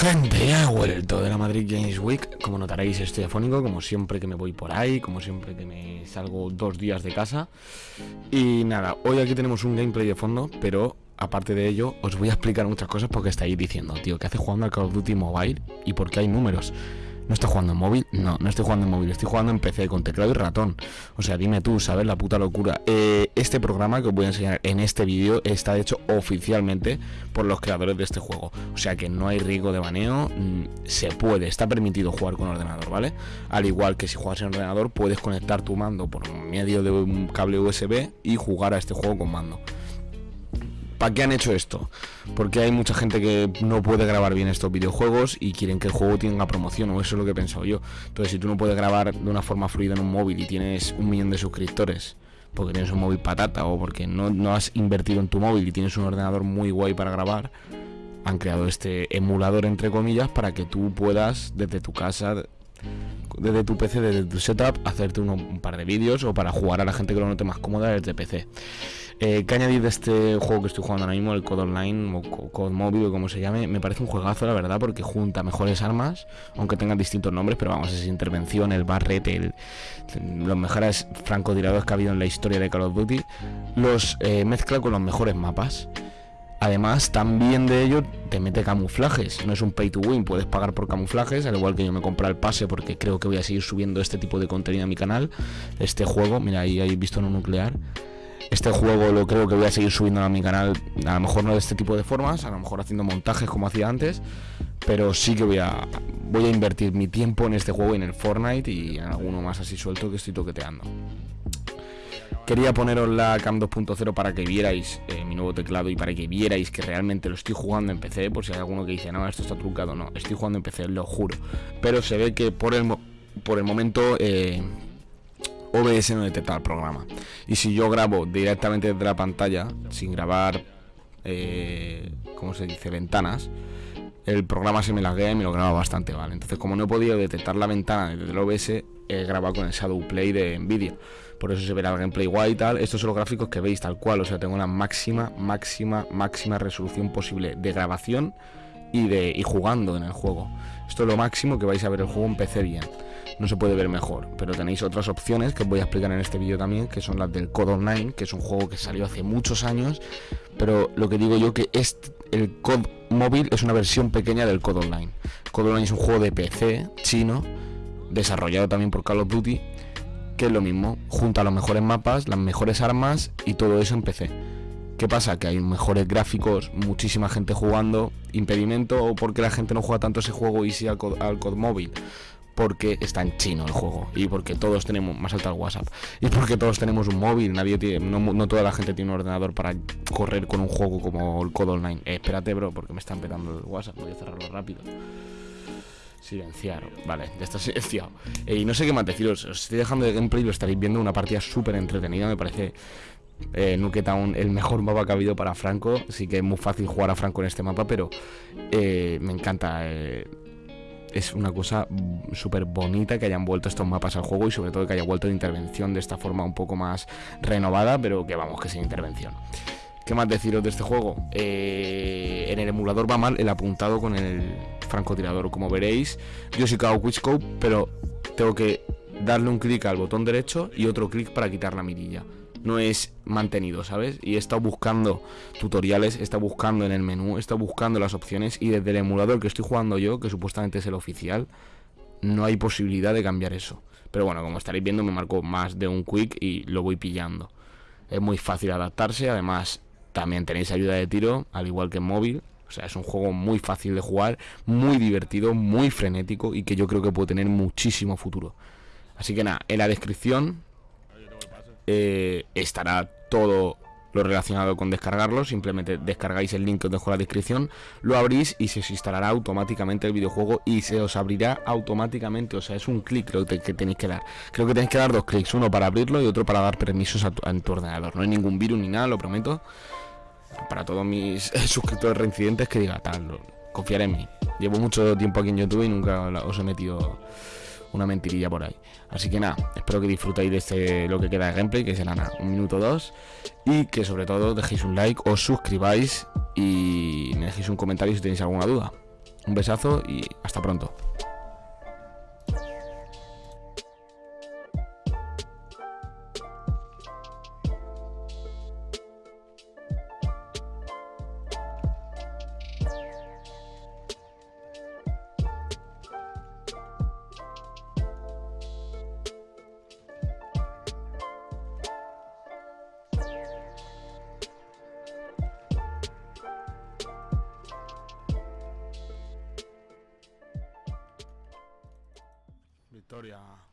Gente, he vuelto de la Madrid Games Week. Como notaréis, estoy afónico, como siempre que me voy por ahí, como siempre que me salgo dos días de casa. Y nada, hoy aquí tenemos un gameplay de fondo, pero aparte de ello, os voy a explicar muchas cosas porque estáis diciendo, tío, ¿qué hace jugando al Call of Duty Mobile y por qué hay números? ¿No estoy jugando en móvil? No, no estoy jugando en móvil, estoy jugando en PC con teclado y ratón. O sea, dime tú, ¿sabes? La puta locura. Eh, este programa que os voy a enseñar en este vídeo está hecho oficialmente por los creadores de este juego. O sea que no hay riesgo de baneo, mm, se puede, está permitido jugar con ordenador, ¿vale? Al igual que si juegas en ordenador, puedes conectar tu mando por medio de un cable USB y jugar a este juego con mando. ¿Para qué han hecho esto? Porque hay mucha gente que no puede grabar bien estos videojuegos y quieren que el juego tenga promoción, o eso es lo que he pensado yo. Entonces, si tú no puedes grabar de una forma fluida en un móvil y tienes un millón de suscriptores, porque tienes un móvil patata o porque no, no has invertido en tu móvil y tienes un ordenador muy guay para grabar, han creado este emulador, entre comillas, para que tú puedas, desde tu casa, desde tu PC, desde tu setup, hacerte un par de vídeos o para jugar a la gente que lo note más cómoda desde PC. Eh, ¿Qué añadir de este juego que estoy jugando ahora mismo, el Code Online o Code Móvil o como se llame? Me parece un juegazo, la verdad, porque junta mejores armas, aunque tengan distintos nombres, pero vamos, es intervención, el Barret, el, los mejores francotiradores que ha habido en la historia de Call of Duty, los eh, mezcla con los mejores mapas. Además, también de ello te mete camuflajes. No es un pay to win, puedes pagar por camuflajes, al igual que yo me compré el pase porque creo que voy a seguir subiendo este tipo de contenido a mi canal. Este juego, mira, ahí hay visto un nuclear. Este juego lo creo que voy a seguir subiendo a mi canal, a lo mejor no de este tipo de formas, a lo mejor haciendo montajes como hacía antes, pero sí que voy a voy a invertir mi tiempo en este juego, en el Fortnite y en alguno más así suelto que estoy toqueteando. Quería poneros la Cam 2.0 para que vierais eh, mi nuevo teclado y para que vierais que realmente lo estoy jugando en PC. Por si hay alguno que dice, no, esto está trucado. No, estoy jugando en PC, lo juro. Pero se ve que por el, por el momento eh, OBS no detecta el programa. Y si yo grabo directamente desde la pantalla, sin grabar, eh, ¿cómo se dice? Ventanas, el programa se me laguea y me lo graba bastante mal. Entonces, como no he podido detectar la ventana desde el OBS, he grabado con el Shadow Play de Nvidia. Por eso se verá el gameplay guay y tal. Estos son los gráficos que veis tal cual. O sea, tengo la máxima, máxima, máxima resolución posible de grabación y de y jugando en el juego. Esto es lo máximo que vais a ver el juego en PC bien. No se puede ver mejor, pero tenéis otras opciones que os voy a explicar en este vídeo también, que son las del Code Online, que es un juego que salió hace muchos años, pero lo que digo yo que este, el Code móvil es una versión pequeña del Code Online. Code Online es un juego de PC chino, desarrollado también por Call of Duty, que es lo mismo, junta los mejores mapas, las mejores armas y todo eso en PC. ¿Qué pasa? Que hay mejores gráficos, muchísima gente jugando, impedimento o porque la gente no juega tanto ese juego y sí al, al COD móvil porque está en chino el juego y porque todos tenemos más alto el WhatsApp y porque todos tenemos un móvil nadie tiene no, toda la gente tiene un ordenador para correr con un juego como el Code Online. Eh, espérate bro porque me están petando el WhatsApp voy a cerrarlo rápido. Silenciar vale ya está silenciado. Eh, y no sé qué más deciros os estoy dejando de gameplay lo estaréis viendo una partida súper entretenida me parece eh, Town el mejor mapa que ha habido para Franco sí que es muy fácil jugar a Franco en este mapa pero eh, me encanta eh, es una cosa súper bonita que hayan vuelto estos mapas al juego y sobre todo que haya vuelto de intervención de esta forma un poco más renovada, pero que vamos, que sin intervención. ¿Qué más deciros de este juego? Eh, en el emulador va mal el apuntado con el francotirador, como veréis. Yo sí hago quickscope, pero tengo que darle un clic al botón derecho y otro clic para quitar la mirilla no es mantenido, ¿sabes? Y he estado buscando tutoriales, he estado buscando en el menú, he estado buscando las opciones y desde el emulador que estoy jugando yo, que supuestamente es el oficial, no hay posibilidad de cambiar eso. Pero bueno, como estaréis viendo me marco más de un quick y lo voy pillando. Es muy fácil adaptarse, además también tenéis ayuda de tiro, al igual que en móvil. O sea, es un juego muy fácil de jugar, muy divertido, muy frenético y que yo creo que puede tener muchísimo futuro. Así que nada, en la descripción eh, estará todo lo relacionado con descargarlo. Simplemente descargáis el link que os dejo en la descripción, lo abrís y se os instalará automáticamente el videojuego y se os abrirá automáticamente. O sea, es un clic lo que, tenéis que dar. Creo que tenéis que dar dos clics, uno para abrirlo y otro para dar permisos a tu, ordenador. No hay ningún virus ni nada, lo prometo. Para todos mis suscriptores reincidentes que diga tal, confiar en mí. Llevo mucho tiempo aquí en YouTube y nunca os he metido una mentirilla por ahí. Así que nada, espero que disfrutéis de este lo que queda de gameplay, que será nada, un minuto dos. Y que sobre todo dejéis un like, os suscribáis y me dejéis un comentario si tenéis alguna duda. Un besazo y hasta pronto. are